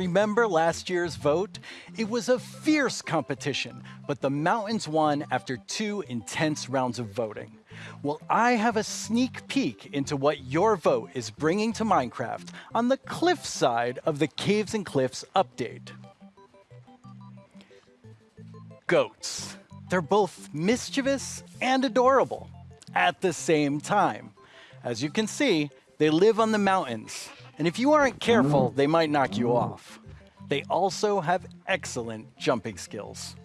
remember last year's vote? It was a fierce competition, but the Mountains won after two intense rounds of voting. Well, I have a sneak peek into what your vote is bringing to Minecraft on the cliff side of the Caves and Cliffs update. Goats. They're both mischievous and adorable at the same time. As you can see, they live on the mountains, and if you aren't careful, they might knock you off. They also have excellent jumping skills.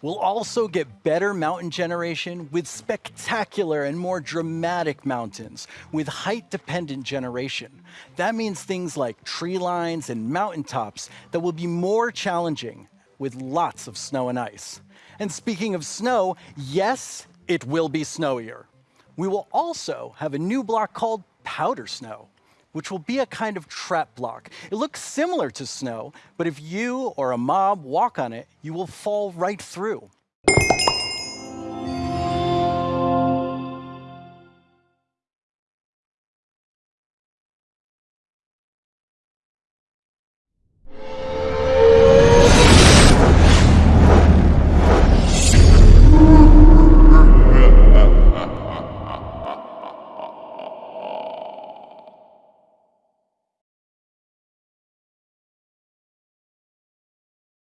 We'll also get better mountain generation with spectacular and more dramatic mountains with height-dependent generation. That means things like tree lines and mountaintops that will be more challenging with lots of snow and ice. And speaking of snow, yes, it will be snowier. We will also have a new block called powder snow, which will be a kind of trap block. It looks similar to snow, but if you or a mob walk on it, you will fall right through.